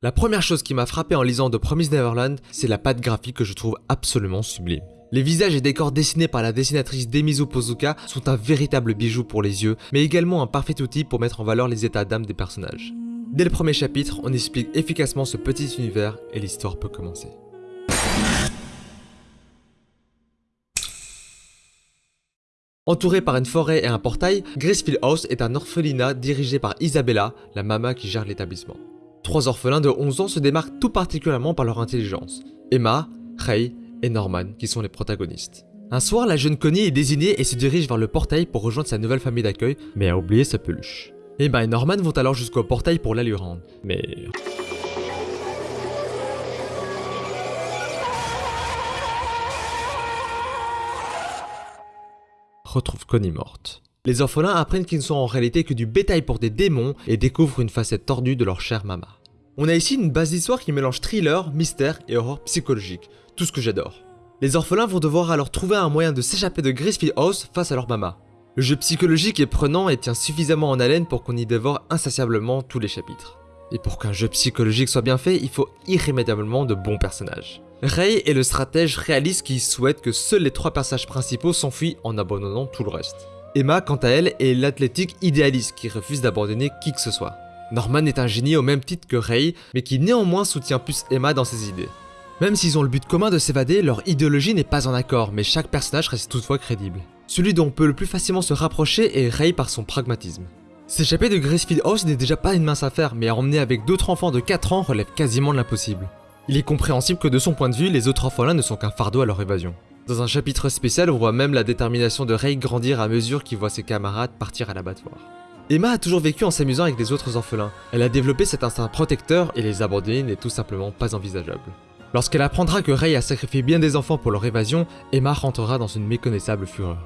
La première chose qui m'a frappé en lisant The Promised Neverland, c'est la patte graphique que je trouve absolument sublime. Les visages et décors dessinés par la dessinatrice Demizu Pozuka sont un véritable bijou pour les yeux, mais également un parfait outil pour mettre en valeur les états d'âme des personnages. Dès le premier chapitre, on explique efficacement ce petit univers et l'histoire peut commencer. Entouré par une forêt et un portail, Gracefield House est un orphelinat dirigé par Isabella, la mama qui gère l'établissement. Trois orphelins de 11 ans se démarquent tout particulièrement par leur intelligence. Emma, Ray et Norman qui sont les protagonistes. Un soir, la jeune Connie est désignée et se dirige vers le portail pour rejoindre sa nouvelle famille d'accueil, mais a oublié sa peluche. Emma et Norman vont alors jusqu'au portail pour la lui rendre, mais... retrouve Connie morte. Les orphelins apprennent qu'ils ne sont en réalité que du bétail pour des démons et découvrent une facette tordue de leur chère mama. On a ici une base d'histoire qui mélange thriller, mystère et horreur psychologique, tout ce que j'adore. Les orphelins vont devoir alors trouver un moyen de s'échapper de Gracefield House face à leur mama. Le jeu psychologique est prenant et tient suffisamment en haleine pour qu'on y dévore insatiablement tous les chapitres. Et pour qu'un jeu psychologique soit bien fait, il faut irrémédiablement de bons personnages. Ray est le stratège réaliste qui souhaite que seuls les trois personnages principaux s'enfuient en abandonnant tout le reste. Emma, quant à elle, est l'athlétique idéaliste qui refuse d'abandonner qui que ce soit. Norman est un génie au même titre que Ray, mais qui néanmoins soutient plus Emma dans ses idées. Même s'ils ont le but commun de s'évader, leur idéologie n'est pas en accord, mais chaque personnage reste toutefois crédible. Celui dont on peut le plus facilement se rapprocher est Ray par son pragmatisme. S'échapper de Gracefield House n'est déjà pas une mince affaire, mais emmener avec d'autres enfants de 4 ans relève quasiment de l'impossible. Il est compréhensible que de son point de vue, les autres orphelins ne sont qu'un fardeau à leur évasion. Dans un chapitre spécial, on voit même la détermination de Ray grandir à mesure qu'il voit ses camarades partir à l'abattoir. Emma a toujours vécu en s'amusant avec les autres orphelins. Elle a développé cet instinct protecteur et les abandonner n'est tout simplement pas envisageable. Lorsqu'elle apprendra que Ray a sacrifié bien des enfants pour leur évasion, Emma rentrera dans une méconnaissable fureur.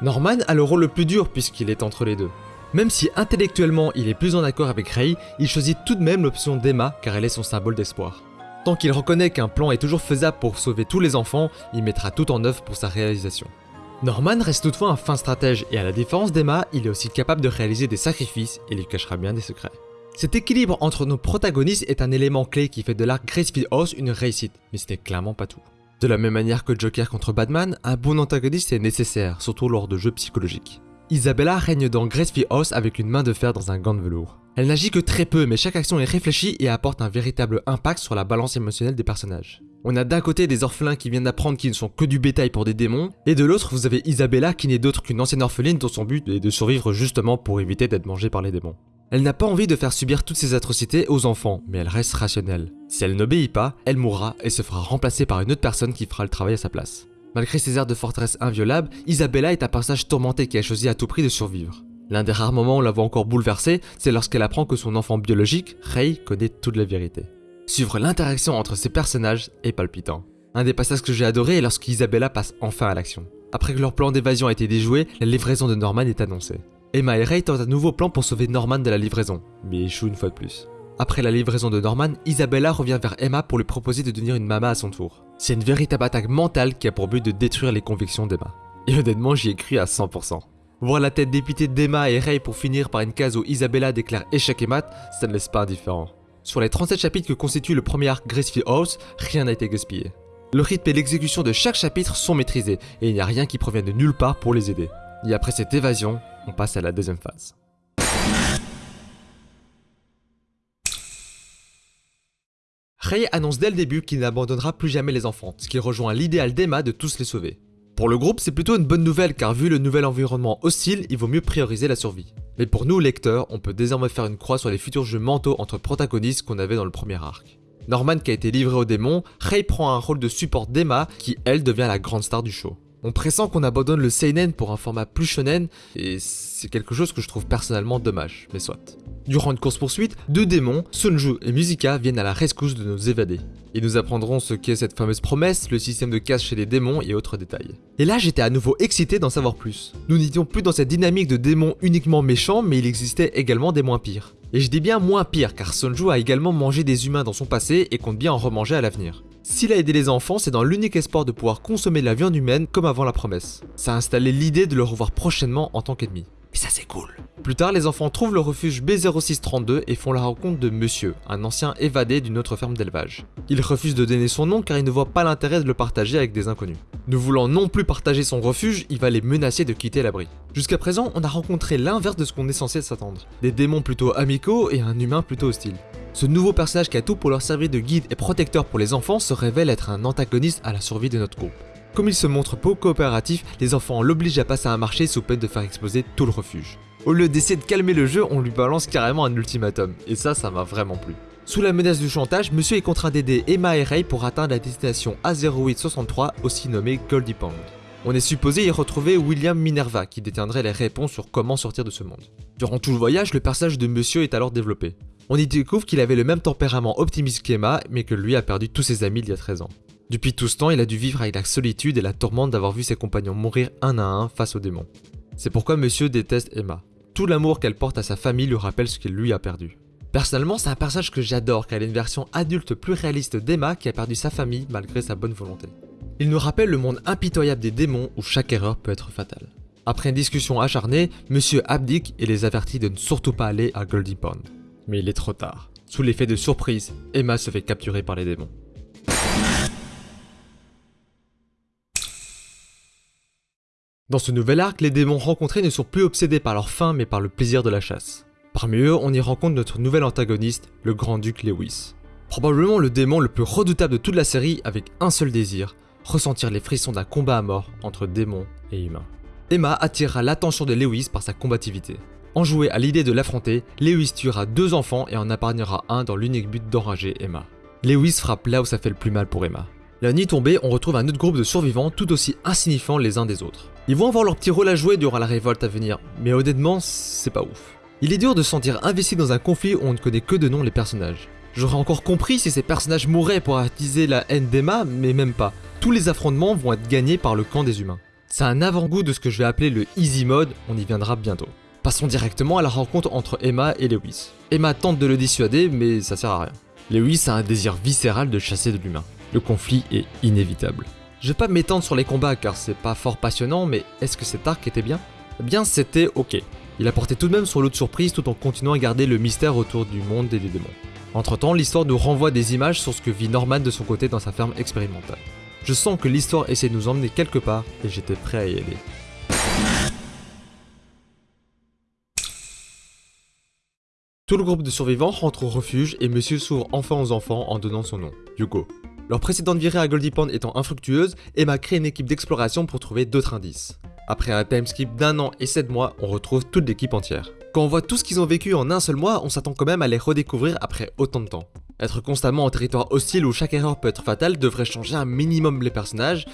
Norman a le rôle le plus dur puisqu'il est entre les deux. Même si intellectuellement il est plus en accord avec Ray, il choisit tout de même l'option d'Emma car elle est son symbole d'espoir. Tant qu'il reconnaît qu'un plan est toujours faisable pour sauver tous les enfants, il mettra tout en œuvre pour sa réalisation. Norman reste toutefois un fin stratège et à la différence d'Emma, il est aussi capable de réaliser des sacrifices et lui cachera bien des secrets. Cet équilibre entre nos protagonistes est un élément clé qui fait de l'arc Gracefield House une réussite, mais ce n'est clairement pas tout. De la même manière que Joker contre Batman, un bon antagoniste est nécessaire, surtout lors de jeux psychologiques. Isabella règne dans Gracefield House avec une main de fer dans un gant de velours. Elle n'agit que très peu, mais chaque action est réfléchie et apporte un véritable impact sur la balance émotionnelle des personnages. On a d'un côté des orphelins qui viennent d'apprendre qu'ils ne sont que du bétail pour des démons, et de l'autre vous avez Isabella qui n'est d'autre qu'une ancienne orpheline dont son but est de survivre justement pour éviter d'être mangée par les démons. Elle n'a pas envie de faire subir toutes ces atrocités aux enfants, mais elle reste rationnelle. Si elle n'obéit pas, elle mourra et se fera remplacer par une autre personne qui fera le travail à sa place. Malgré ses airs de forteresse inviolable, Isabella est un personnage tourmenté qui a choisi à tout prix de survivre. L'un des rares moments où la voit encore bouleversée, c'est lorsqu'elle apprend que son enfant biologique, Ray, connaît toute la vérité. Suivre l'interaction entre ces personnages est palpitant. Un des passages que j'ai adoré est lorsqu'Isabella passe enfin à l'action. Après que leur plan d'évasion a été déjoué, la livraison de Norman est annoncée. Emma et Ray tentent un nouveau plan pour sauver Norman de la livraison, mais échouent une fois de plus. Après la livraison de Norman, Isabella revient vers Emma pour lui proposer de devenir une mama à son tour. C'est une véritable attaque mentale qui a pour but de détruire les convictions d'Emma. Et honnêtement, j'y ai cru à 100%. Voir la tête dépitée d'Emma et Ray pour finir par une case où Isabella déclare échec et mat, ça ne laisse pas indifférent. Sur les 37 chapitres que constitue le premier arc Gracefield House, rien n'a été gaspillé. Le rythme et l'exécution de chaque chapitre sont maîtrisés, et il n'y a rien qui provient de nulle part pour les aider. Et après cette évasion, on passe à la deuxième phase. Ray annonce dès le début qu'il n'abandonnera plus jamais les enfants, ce qui rejoint l'idéal d'Emma de tous les sauver. Pour le groupe, c'est plutôt une bonne nouvelle car vu le nouvel environnement hostile, il vaut mieux prioriser la survie. Mais pour nous lecteurs, on peut désormais faire une croix sur les futurs jeux mentaux entre protagonistes qu'on avait dans le premier arc. Norman qui a été livré au démon, Ray prend un rôle de support d'Emma qui elle devient la grande star du show. On pressent qu'on abandonne le seinen pour un format plus shonen et c'est quelque chose que je trouve personnellement dommage, mais soit. Durant une course-poursuite, deux démons, Sunju et Musica, viennent à la rescousse de nos évadés. Ils nous apprendront ce qu'est cette fameuse promesse, le système de casse chez les démons et autres détails. Et là, j'étais à nouveau excité d'en savoir plus. Nous n'étions plus dans cette dynamique de démons uniquement méchants, mais il existait également des moins pires. Et je dis bien moins pires, car Sunju a également mangé des humains dans son passé et compte bien en remanger à l'avenir. S'il a aidé les enfants, c'est dans l'unique espoir de pouvoir consommer la viande humaine comme avant la promesse. Ça a installé l'idée de le revoir prochainement en tant qu'ennemi. Et ça c'est cool. Plus tard, les enfants trouvent le refuge B0632 et font la rencontre de Monsieur, un ancien évadé d'une autre ferme d'élevage. Il refuse de donner son nom car il ne voit pas l'intérêt de le partager avec des inconnus. Ne voulant non plus partager son refuge, il va les menacer de quitter l'abri. Jusqu'à présent, on a rencontré l'inverse de ce qu'on est censé s'attendre. Des démons plutôt amicaux et un humain plutôt hostile. Ce nouveau personnage qui a tout pour leur servir de guide et protecteur pour les enfants se révèle être un antagoniste à la survie de notre groupe. Comme il se montre peu coopératif, les enfants l'obligent à passer un marché sous peine de faire exploser tout le refuge. Au lieu d'essayer de calmer le jeu, on lui balance carrément un ultimatum, et ça, ça m'a vraiment plu. Sous la menace du chantage, monsieur est contraint d'aider Emma et Ray pour atteindre la destination A0863, aussi nommée Goldie Pond. On est supposé y retrouver William Minerva, qui détiendrait les réponses sur comment sortir de ce monde. Durant tout le voyage, le personnage de monsieur est alors développé. On y découvre qu'il avait le même tempérament optimiste qu'Emma, mais que lui a perdu tous ses amis il y a 13 ans. Depuis tout ce temps, il a dû vivre avec la solitude et la tourmente d'avoir vu ses compagnons mourir un à un face aux démons. C'est pourquoi monsieur déteste Emma. Tout l'amour qu'elle porte à sa famille lui rappelle ce qu'il lui a perdu. Personnellement, c'est un personnage que j'adore car elle est une version adulte plus réaliste d'Emma qui a perdu sa famille malgré sa bonne volonté. Il nous rappelle le monde impitoyable des démons où chaque erreur peut être fatale. Après une discussion acharnée, Monsieur abdique et les avertit de ne surtout pas aller à Goldie Pond. Mais il est trop tard. Sous l'effet de surprise, Emma se fait capturer par les démons. Dans ce nouvel arc, les démons rencontrés ne sont plus obsédés par leur faim mais par le plaisir de la chasse. Parmi eux, on y rencontre notre nouvel antagoniste, le grand-duc Lewis. Probablement le démon le plus redoutable de toute la série avec un seul désir, ressentir les frissons d'un combat à mort entre démons et humains. Emma attirera l'attention de Lewis par sa combativité. Enjoué à l'idée de l'affronter, Lewis tuera deux enfants et en épargnera un dans l'unique but d'enrager Emma. Lewis frappe là où ça fait le plus mal pour Emma. La nuit tombée, on retrouve un autre groupe de survivants tout aussi insignifiants les uns des autres. Ils vont avoir leur petit rôle à jouer durant la révolte à venir, mais honnêtement, c'est pas ouf. Il est dur de se sentir investi dans un conflit où on ne connaît que de nom les personnages. J'aurais encore compris si ces personnages mouraient pour attiser la haine d'Emma, mais même pas. Tous les affrontements vont être gagnés par le camp des humains. C'est un avant-goût de ce que je vais appeler le easy mode, on y viendra bientôt. Passons directement à la rencontre entre Emma et Lewis. Emma tente de le dissuader, mais ça sert à rien. Lewis a un désir viscéral de chasser de l'humain. Le conflit est inévitable. Je vais pas m'étendre sur les combats car c'est pas fort passionnant, mais est-ce que cet arc était bien? Eh bien, c'était ok. Il apportait tout de même son lot de surprises tout en continuant à garder le mystère autour du monde et des démons. Entre temps, l'histoire nous renvoie des images sur ce que vit Norman de son côté dans sa ferme expérimentale. Je sens que l'histoire essaie de nous emmener quelque part et j'étais prêt à y aller. Tout le groupe de survivants rentre au refuge et Monsieur s'ouvre enfin aux enfants en donnant son nom, Hugo. Leur précédente virée à Goldie Pond étant infructueuse, Emma crée une équipe d'exploration pour trouver d'autres indices. Après un timeskip d'un an et 7 mois, on retrouve toute l'équipe entière. Quand on voit tout ce qu'ils ont vécu en un seul mois, on s'attend quand même à les redécouvrir après autant de temps. Être constamment en territoire hostile où chaque erreur peut être fatale devrait changer un minimum les personnages,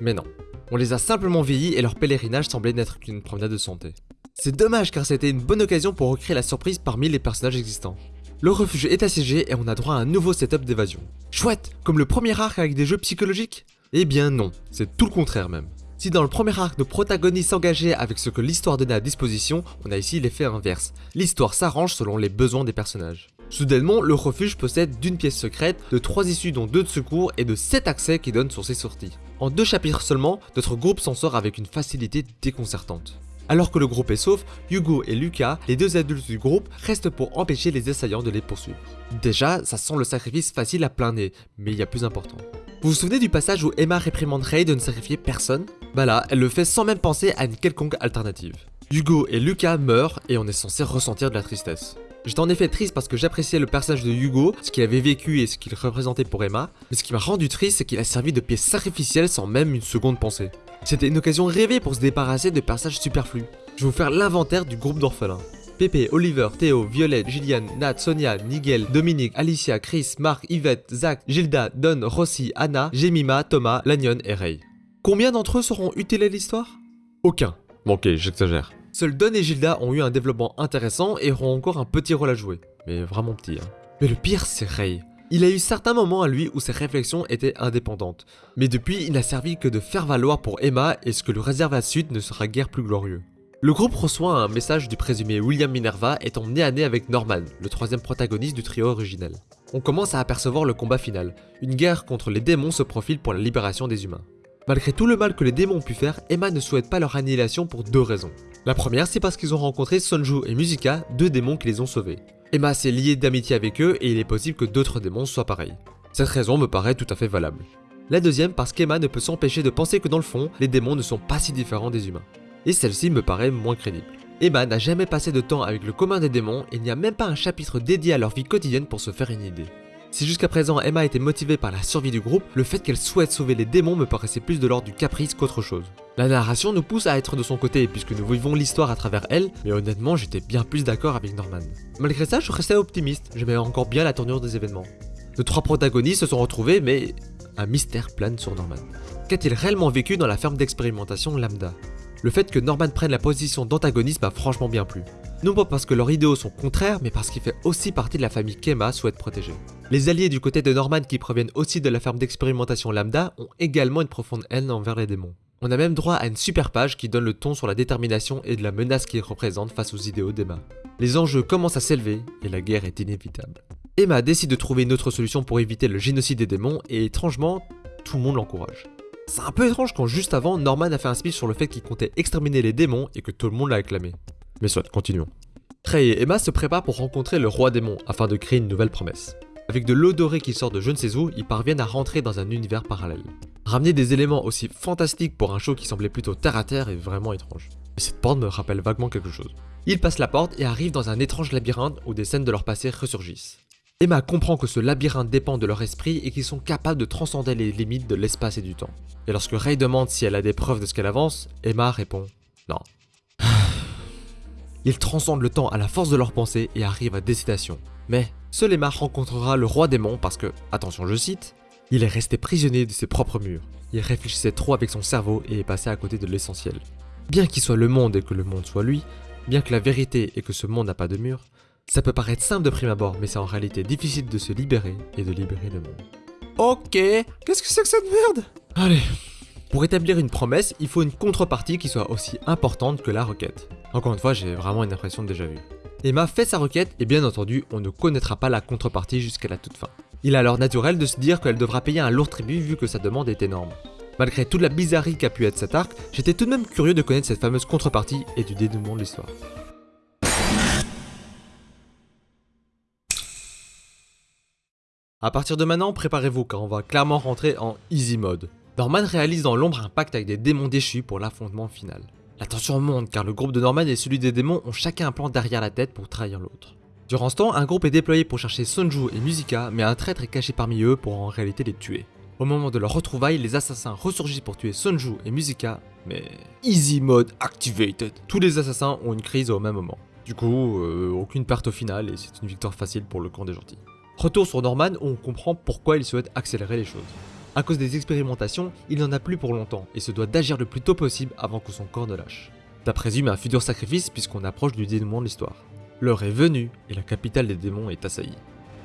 mais non. On les a simplement vieillis et leur pèlerinage semblait n'être qu'une promenade de santé. C'est dommage car c'était une bonne occasion pour recréer la surprise parmi les personnages existants. Le refuge est assiégé et on a droit à un nouveau setup d'évasion. Chouette Comme le premier arc avec des jeux psychologiques? Eh bien non, c'est tout le contraire même. Si dans le premier arc nos protagonistes s'engageaient avec ce que l'histoire donnait à disposition, on a ici l'effet inverse. L'histoire s'arrange selon les besoins des personnages. Soudainement, le refuge possède d'une pièce secrète, de 3 issues dont 2 de secours et de 7 accès qui donnent sur ses sorties. En deux chapitres seulement, notre groupe s'en sort avec une facilité déconcertante. Alors que le groupe est sauf, Hugo et Lucas, les deux adultes du groupe, restent pour empêcher les assaillants de les poursuivre. Déjà, ça sent le sacrifice facile à plein nez, mais il y a plus important. Vous vous souvenez du passage où Emma réprimande Ray de ne sacrifier personne? Bah là, elle le fait sans même penser à une quelconque alternative. Hugo et Lucas meurent et on est censé ressentir de la tristesse. J'étais en effet triste parce que j'appréciais le personnage de Hugo, ce qu'il avait vécu et ce qu'il représentait pour Emma, mais ce qui m'a rendu triste c'est qu'il a servi de pièce sacrificielle sans même une seconde pensée. C'était une occasion rêvée pour se débarrasser de personnages superflus. Je vais vous faire l'inventaire du groupe d'orphelins. Pépé, Oliver, Théo, Violette, Gillian, Nat, Sonia, Nigel, Dominique, Alicia, Chris, Marc, Yvette, Zach, Gilda, Don, Rossi, Anna, Jemima, Thomas, Lanyon et Ray. Combien d'entre eux seront utiles à l'histoire? Aucun. Bon ok, j'exagère. Seuls Don et Gilda ont eu un développement intéressant et auront encore un petit rôle à jouer. Mais vraiment petit, hein. Mais le pire, c'est Ray. Il a eu certains moments à lui où ses réflexions étaient indépendantes. Mais depuis, il n'a servi que de faire valoir pour Emma et ce que lui réserve la suite ne sera guère plus glorieux. Le groupe reçoit un message du présumé William Minerva étant né à nez avec Norman, le troisième protagoniste du trio originel. On commence à apercevoir le combat final. Une guerre contre les démons se profile pour la libération des humains. Malgré tout le mal que les démons ont pu faire, Emma ne souhaite pas leur annihilation pour deux raisons. La première, c'est parce qu'ils ont rencontré Sonju et Musica, deux démons qui les ont sauvés. Emma s'est liée d'amitié avec eux et il est possible que d'autres démons soient pareils. Cette raison me paraît tout à fait valable. La deuxième parce qu'Emma ne peut s'empêcher de penser que dans le fond, les démons ne sont pas si différents des humains. Et celle-ci me paraît moins crédible. Emma n'a jamais passé de temps avec le commun des démons et il n'y a même pas un chapitre dédié à leur vie quotidienne pour se faire une idée. Si jusqu'à présent Emma était motivée par la survie du groupe, le fait qu'elle souhaite sauver les démons me paraissait plus de l'ordre du caprice qu'autre chose. La narration nous pousse à être de son côté puisque nous vivons l'histoire à travers elle, mais honnêtement j'étais bien plus d'accord avec Norman. Malgré ça, je restais optimiste, j'aimais encore bien la tournure des événements. Les trois protagonistes se sont retrouvés, mais un mystère plane sur Norman. Qu'a-t-il réellement vécu dans la ferme d'expérimentation Lambda? Le fait que Norman prenne la position d'antagoniste m'a franchement bien plu. Non pas parce que leurs idéaux sont contraires, mais parce qu'il fait aussi partie de la famille qu'Emma souhaite protéger. Les alliés du côté de Norman qui proviennent aussi de la ferme d'expérimentation Lambda ont également une profonde haine envers les démons. On a même droit à une super page qui donne le ton sur la détermination et de la menace qu'ils représentent face aux idéaux d'Emma. Les enjeux commencent à s'élever et la guerre est inévitable. Emma décide de trouver une autre solution pour éviter le génocide des démons et étrangement, tout le monde l'encourage. C'est un peu étrange quand juste avant, Norman a fait un speech sur le fait qu'il comptait exterminer les démons et que tout le monde l'a acclamé. Mais soit, continuons. Trey et Emma se préparent pour rencontrer le roi démon afin de créer une nouvelle promesse. Avec de l'eau dorée qui sort de je ne sais où, ils parviennent à rentrer dans un univers parallèle. Ramener des éléments aussi fantastiques pour un show qui semblait plutôt terre à terre est vraiment étrange. Mais cette porte me rappelle vaguement quelque chose. Ils passent la porte et arrivent dans un étrange labyrinthe où des scènes de leur passé ressurgissent. Emma comprend que ce labyrinthe dépend de leur esprit et qu'ils sont capables de transcender les limites de l'espace et du temps. Et lorsque Ray demande si elle a des preuves de ce qu'elle avance, Emma répond non. Ils transcendent le temps à la force de leur pensée et arrivent à des citations. Mais seul Emma rencontrera le roi démon parce que, attention je cite, il est resté prisonnier de ses propres murs. Il réfléchissait trop avec son cerveau et est passé à côté de l'essentiel. Bien qu'il soit le monde et que le monde soit lui, bien que la vérité est que ce monde n'a pas de mur, ça peut paraître simple de prime abord, mais c'est en réalité difficile de se libérer et de libérer le monde. Ok, qu'est-ce que c'est que cette merde? Allez. Pour établir une promesse, il faut une contrepartie qui soit aussi importante que la requête. Encore une fois, j'ai vraiment une impression de déjà vu. Emma fait sa requête et bien entendu, on ne connaîtra pas la contrepartie jusqu'à la toute fin. Il est alors naturel de se dire qu'elle devra payer un lourd tribut vu que sa demande est énorme. Malgré toute la bizarrerie qu'a pu être cet arc, j'étais tout de même curieux de connaître cette fameuse contrepartie et du dénouement de l'histoire. A partir de maintenant, préparez-vous car on va clairement rentrer en easy mode. Norman réalise dans l'ombre un pacte avec des démons déchus pour l'affrontement final. La tension monte car le groupe de Norman et celui des démons ont chacun un plan derrière la tête pour trahir l'autre. Durant ce temps, un groupe est déployé pour chercher Sonju et Musica, mais un traître est caché parmi eux pour en réalité les tuer. Au moment de leur retrouvaille, les assassins ressurgissent pour tuer Sonju et Musica, mais Easy Mode Activated. Tous les assassins ont une crise au même moment. Du coup, euh, aucune perte au final et c'est une victoire facile pour le camp des gentils. Retour sur Norman où on comprend pourquoi il souhaite accélérer les choses. À cause des expérimentations, il n'en a plus pour longtemps et se doit d'agir le plus tôt possible avant que son corps ne lâche. Ça présume un futur sacrifice puisqu'on approche du dénouement de l'histoire. L'heure est venue et la capitale des démons est assaillie.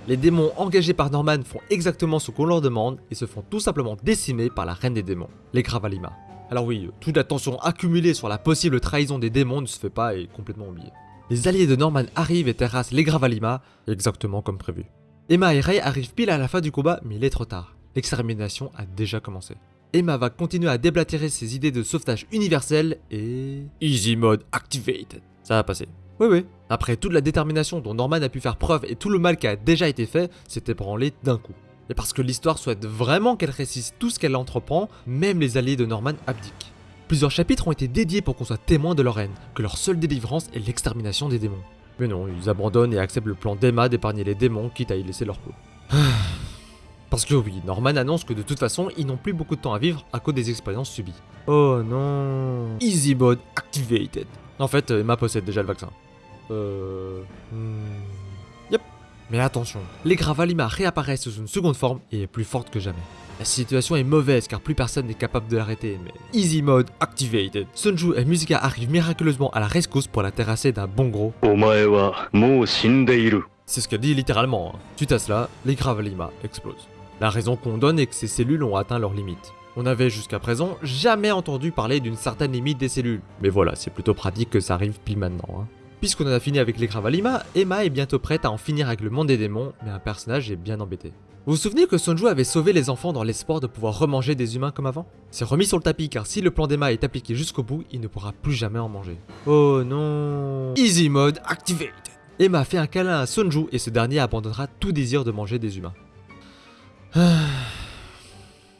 Les démons engagés par Norman font exactement ce qu'on leur demande et se font tout simplement décimer par la reine des démons, les Gravalima. Alors oui, toute la tension accumulée sur la possible trahison des démons ne se fait pas et complètement oubliée. Les alliés de Norman arrivent et terrassent les Gravalima, exactement comme prévu. Emma et Ray arrivent pile à la fin du combat, mais il est trop tard. L'extermination a déjà commencé. Emma va continuer à déblatérer ses idées de sauvetage universel et... Easy mode activated. Ça va passer. Oui oui. Après toute la détermination dont Norman a pu faire preuve et tout le mal qui a déjà été fait, c'était branlé d'un coup. Et parce que l'histoire souhaite vraiment qu'elle réussisse tout ce qu'elle entreprend, même les alliés de Norman abdiquent. Plusieurs chapitres ont été dédiés pour qu'on soit témoin de leur haine, que leur seule délivrance est l'extermination des démons. Mais non, ils abandonnent et acceptent le plan d'Emma d'épargner les démons, quitte à y laisser leur peau. Parce que oui, Norman annonce que de toute façon, ils n'ont plus beaucoup de temps à vivre à cause des expériences subies. Oh non. Easy mode activated. En fait, Emma possède déjà le vaccin. Euh... Hmm. Yep. Mais attention, les Gravalima réapparaissent sous une seconde forme et est plus forte que jamais. La situation est mauvaise car plus personne n'est capable de l'arrêter, mais Easy Mode activated. Sunju et Musica arrivent miraculeusement à la rescousse pour la terrasser d'un bon gros. C'est ce qu'elle dit littéralement. Suite à cela, les Gravalima explosent. La raison qu'on donne est que ces cellules ont atteint leurs limites. On avait jusqu'à présent jamais entendu parler d'une certaine limite des cellules. Mais voilà, c'est plutôt pratique que ça arrive pile maintenant. Hein. Puisqu'on en a fini avec les Gravalima, Emma est bientôt prête à en finir avec le monde des démons, mais un personnage est bien embêté. Vous vous souvenez que Sonju avait sauvé les enfants dans l'espoir de pouvoir remanger des humains comme avant? C'est remis sur le tapis car si le plan d'Emma est appliqué jusqu'au bout, il ne pourra plus jamais en manger. Oh non Easy mode activate Emma fait un câlin à Sonju et ce dernier abandonnera tout désir de manger des humains.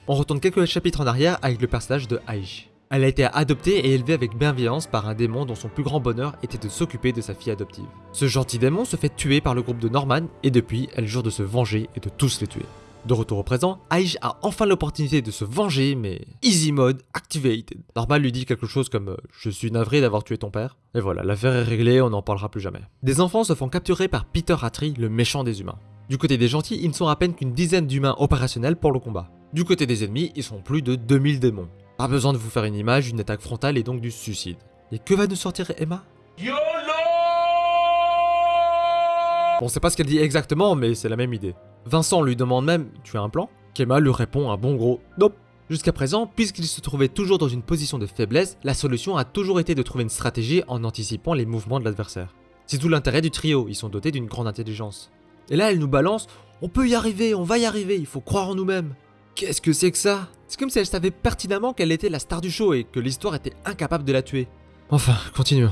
On retourne quelques chapitres en arrière avec le personnage de Aiji. Elle a été adoptée et élevée avec bienveillance par un démon dont son plus grand bonheur était de s'occuper de sa fille adoptive. Ce gentil démon se fait tuer par le groupe de Norman et depuis, elle jure de se venger et de tous les tuer. De retour au présent, Aige a enfin l'opportunité de se venger, mais easy mode activated. Norman lui dit quelque chose comme euh, Je suis navré d'avoir tué ton père. Et voilà, l'affaire est réglée, on n'en parlera plus jamais. Des enfants se font capturer par Peter Atri, le méchant des humains. Du côté des gentils, ils ne sont à peine qu'une dizaine d'humains opérationnels pour le combat. Du côté des ennemis, ils sont plus de 2000 démons. Pas besoin de vous faire une image, une attaque frontale et donc du suicide. Et que va nous sortir Emma? YOLO Bon, c'est pas ce qu'elle dit exactement, mais c'est la même idée. Vincent lui demande même Tu as un plan? Emma lui répond un bon gros Nope. Jusqu'à présent, puisqu'il se trouvait toujours dans une position de faiblesse, la solution a toujours été de trouver une stratégie en anticipant les mouvements de l'adversaire. C'est tout l'intérêt du trio, ils sont dotés d'une grande intelligence. Et là, elle nous balance On peut y arriver, on va y arriver, il faut croire en nous-mêmes. Qu'est-ce que c'est que ça? C'est comme si elle savait pertinemment qu'elle était la star du show et que l'histoire était incapable de la tuer. Enfin, continuons.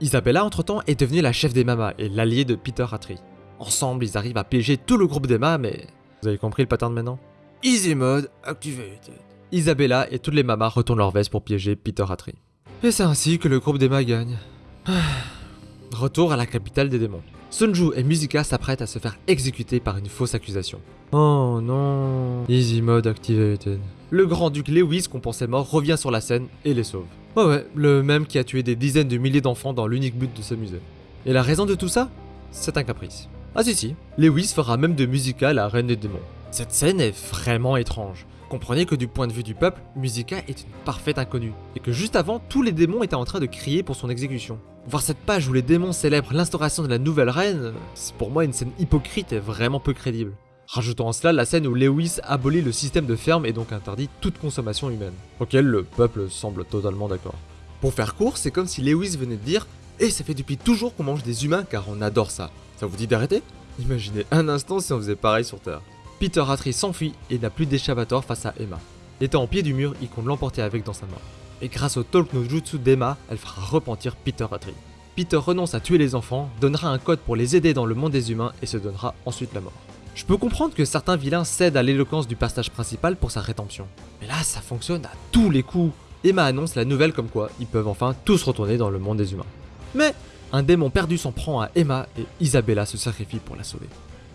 Isabella, entre-temps, est devenue la chef des mamas et l'alliée de Peter Atri. Ensemble, ils arrivent à piéger tout le groupe d'Emma, mais... Vous avez compris le pattern maintenant? Easy mode activated. Isabella et toutes les mamas retournent leur veste pour piéger Peter Atri. Et c'est ainsi que le groupe d'Emma gagne. Retour à la capitale des démons. Sunju et Musica s'apprêtent à se faire exécuter par une fausse accusation. Oh non Easy mode activated. Le grand-duc Lewis, qu'on pensait mort, revient sur la scène et les sauve. Ouais ouais, le même qui a tué des dizaines de milliers d'enfants dans l'unique but de s'amuser. Et la raison de tout ça? C'est un caprice. Ah si si, Lewis fera même de Musica la reine des démons. Cette scène est vraiment étrange. Comprenez que du point de vue du peuple, Musica est une parfaite inconnue, et que juste avant, tous les démons étaient en train de crier pour son exécution. Voir cette page où les démons célèbrent l'instauration de la nouvelle reine, c'est pour moi une scène hypocrite et vraiment peu crédible. Rajoutons en cela la scène où Lewis abolit le système de ferme et donc interdit toute consommation humaine, auquel le peuple semble totalement d'accord. Pour faire court, c'est comme si Lewis venait de dire Et ça fait depuis toujours qu'on mange des humains car on adore ça. Ça vous dit d'arrêter? Imaginez un instant si on faisait pareil sur Terre. Peter Atri s'enfuit et n'a plus d'échappatoire face à Emma. Étant au pied du mur, il compte l'emporter avec dans sa main. Et grâce au Talk no Jutsu d'Emma, elle fera repentir Peter Atri. Peter renonce à tuer les enfants, donnera un code pour les aider dans le monde des humains et se donnera ensuite la mort. Je peux comprendre que certains vilains cèdent à l'éloquence du personnage principal pour sa rédemption. Mais là, ça fonctionne à tous les coups. Emma annonce la nouvelle comme quoi ils peuvent enfin tous retourner dans le monde des humains. Mais un démon perdu s'en prend à Emma et Isabella se sacrifie pour la sauver.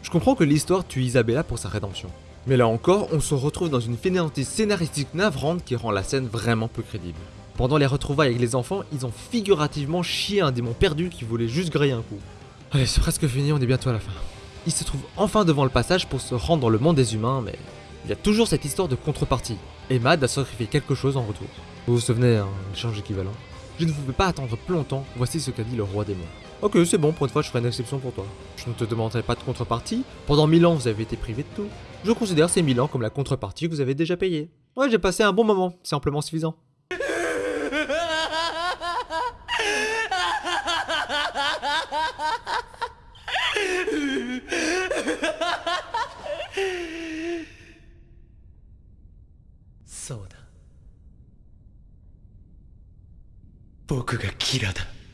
Je comprends que l'histoire tue Isabella pour sa rédemption. Mais là encore, on se retrouve dans une fainéantise scénaristique navrante qui rend la scène vraiment peu crédible. Pendant les retrouvailles avec les enfants, ils ont figurativement chié un démon perdu qui voulait juste griller un coup. Allez, c'est presque fini, on est bientôt à la fin il se trouve enfin devant le passage pour se rendre dans le monde des humains, mais il y a toujours cette histoire de contrepartie. Emma a sacrifié quelque chose en retour. Vous vous souvenez, un échange équivalent Je ne pouvais pas attendre plus longtemps, voici ce qu'a dit le roi démon. Ok, c'est bon, pour une fois je ferai une exception pour toi. Je ne te demanderai pas de contrepartie. Pendant mille ans, vous avez été privé de tout. Je considère ces mille ans comme la contrepartie que vous avez déjà payée. Ouais, j'ai passé un bon moment, c'est amplement suffisant.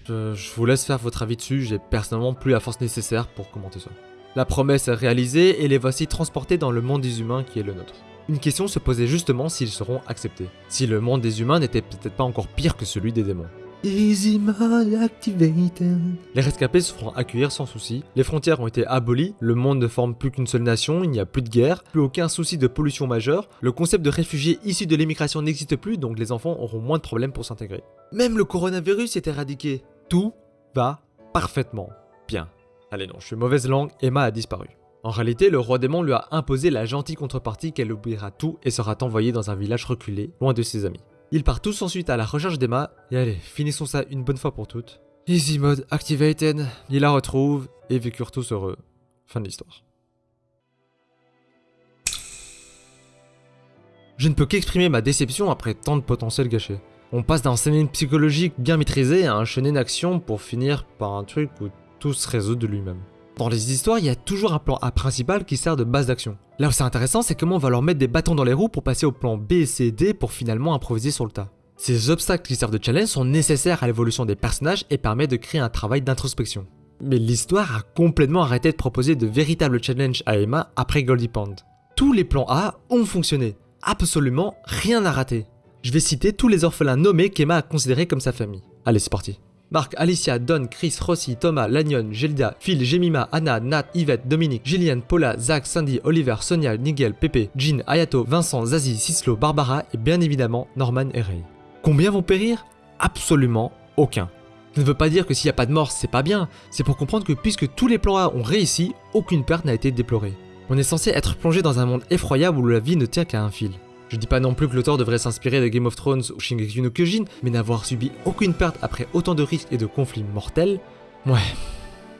Je, vous laisse faire votre avis dessus, j'ai personnellement plus la force nécessaire pour commenter ça. La promesse est réalisée et les voici transportés dans le monde des humains qui est le nôtre. Une question se posait justement s'ils seront acceptés. Si le monde des humains n'était peut-être pas encore pire que celui des démons. Easy mode activated. Les rescapés se feront accueillir sans souci, les frontières ont été abolies, le monde ne forme plus qu'une seule nation, il n'y a plus de guerre, plus aucun souci de pollution majeure, le concept de réfugiés issus de l'immigration n'existe plus donc les enfants auront moins de problèmes pour s'intégrer. Même le coronavirus est éradiqué. Tout va parfaitement bien. Allez non, je suis mauvaise langue, Emma a disparu. En réalité, le roi démon lui a imposé la gentille contrepartie qu'elle oubliera tout et sera envoyée dans un village reculé, loin de ses amis. Ils partent tous ensuite à la recherche d'Emma, et allez, finissons ça une bonne fois pour toutes. Easy mode activated, ils la retrouvent, et vécurent tous heureux. Fin de l'histoire. Je ne peux qu'exprimer ma déception après tant de potentiel gâché. On passe d'un shonen psychologique bien maîtrisé à un shonen action pour finir par un truc où tout se résout de lui-même. Dans les histoires, il y a toujours un plan A principal qui sert de base d'action. Là où c'est intéressant, c'est comment on va leur mettre des bâtons dans les roues pour passer au plan B, C, D pour finalement improviser sur le tas. Ces obstacles qui servent de challenge sont nécessaires à l'évolution des personnages et permettent de créer un travail d'introspection. Mais l'histoire a complètement arrêté de proposer de véritables challenges à Emma après Goldie Pond. Tous les plans A ont fonctionné, absolument rien n'a raté. Je vais citer tous les orphelins nommés qu'Emma a considérés comme sa famille. Allez, c'est parti. Marc, Alicia, Don, Chris, Rossi, Thomas, Lanyon, Gelda, Phil, Jemima, Anna, Nat, Yvette, Dominique, Gillian, Paula, Zach, Sandy, Oliver, Sonia, Nigel, Pepe, Jean, Ayato, Vincent, Zazie, Cislo, Barbara et bien évidemment Norman et Ray. Combien vont périr? Absolument aucun. Ça ne veut pas dire que s'il n'y a pas de mort, c'est pas bien, c'est pour comprendre que puisque tous les plans A ont réussi, aucune perte n'a été déplorée. On est censé être plongé dans un monde effroyable où la vie ne tient qu'à un fil. Je dis pas non plus que l'auteur devrait s'inspirer de Game of Thrones ou Shingeki no Kyojin, mais n'avoir subi aucune perte après autant de risques et de conflits mortels, ouais.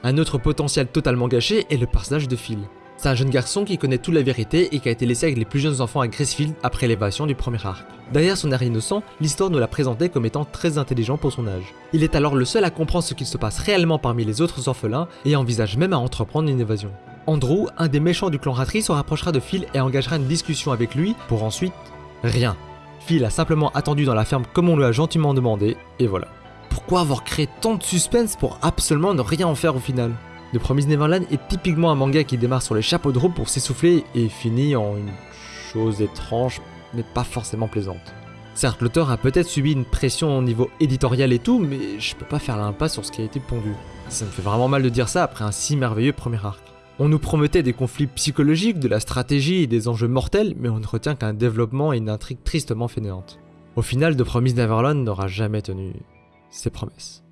Un autre potentiel totalement gâché est le personnage de Phil. C'est un jeune garçon qui connaît toute la vérité et qui a été laissé avec les plus jeunes enfants à Gracefield après l'évasion du premier arc. Derrière son air innocent, l'histoire nous l'a présenté comme étant très intelligent pour son âge. Il est alors le seul à comprendre ce qu'il se passe réellement parmi les autres orphelins et envisage même à entreprendre une évasion. Andrew, un des méchants du clan Ratri, se rapprochera de Phil et engagera une discussion avec lui pour ensuite rien. Phil a simplement attendu dans la ferme comme on lui a gentiment demandé, et voilà. Pourquoi avoir créé tant de suspense pour absolument ne rien en faire au final? The Promised Neverland est typiquement un manga qui démarre sur les chapeaux de roue pour s'essouffler et finit en une chose étrange, mais pas forcément plaisante. Certes, l'auteur a peut-être subi une pression au niveau éditorial et tout, mais je peux pas faire l'impasse sur ce qui a été pondu. Ça me fait vraiment mal de dire ça après un si merveilleux premier arc. On nous promettait des conflits psychologiques, de la stratégie et des enjeux mortels, mais on ne retient qu'un développement et une intrigue tristement fainéante. Au final, The Promised Neverland n'aura jamais tenu ses promesses.